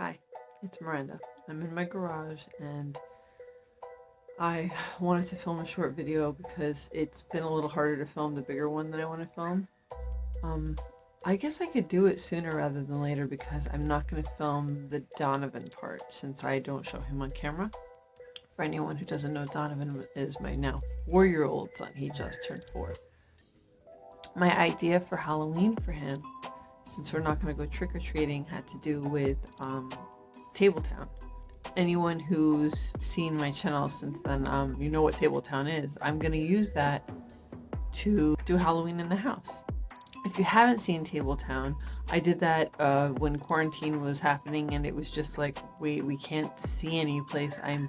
Hi, it's Miranda. I'm in my garage and I wanted to film a short video because it's been a little harder to film the bigger one that I want to film. Um, I guess I could do it sooner rather than later because I'm not going to film the Donovan part since I don't show him on camera. For anyone who doesn't know, Donovan is my now four-year-old son. He just turned four. My idea for Halloween for him since we're not going to go trick-or-treating, had to do with um, Tabletown. Anyone who's seen my channel since then, um, you know what Tabletown is. I'm going to use that to do Halloween in the house. If you haven't seen Tabletown, I did that uh, when quarantine was happening and it was just like, we, we can't see any place. I'm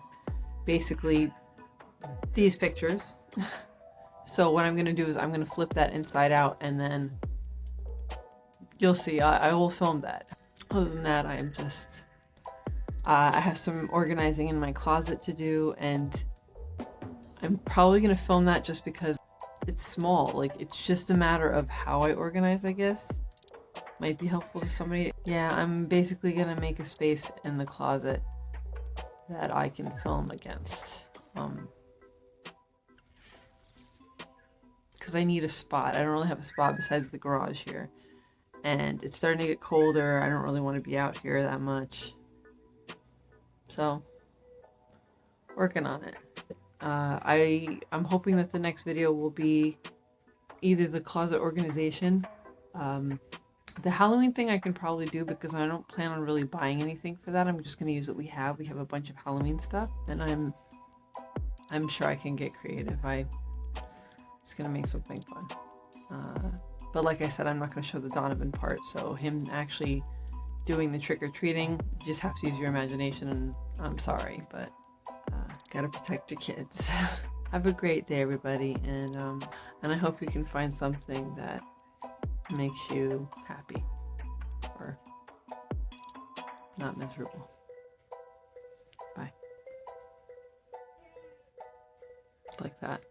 basically these pictures. so what I'm going to do is I'm going to flip that inside out and then You'll see. I, I will film that. Other than that, I am just... Uh, I have some organizing in my closet to do, and I'm probably to film that just because it's small. Like, it's just a matter of how I organize, I guess. Might be helpful to somebody. Yeah, I'm basically to make a space in the closet that I can film against. Um, because I need a spot. I don't really have a spot besides the garage here and it's starting to get colder. I don't really want to be out here that much. So, working on it. Uh, I, I'm hoping that the next video will be either the closet organization. Um, the Halloween thing I can probably do because I don't plan on really buying anything for that. I'm just going to use what we have. We have a bunch of Halloween stuff and I'm I'm sure I can get creative. I, am just going to make something fun. Uh, but like I said, I'm not going to show the Donovan part, so him actually doing the trick-or-treating, you just have to use your imagination, and I'm sorry, but uh, gotta protect your kids. have a great day, everybody, and, um, and I hope you can find something that makes you happy, or not miserable. Bye. Like that.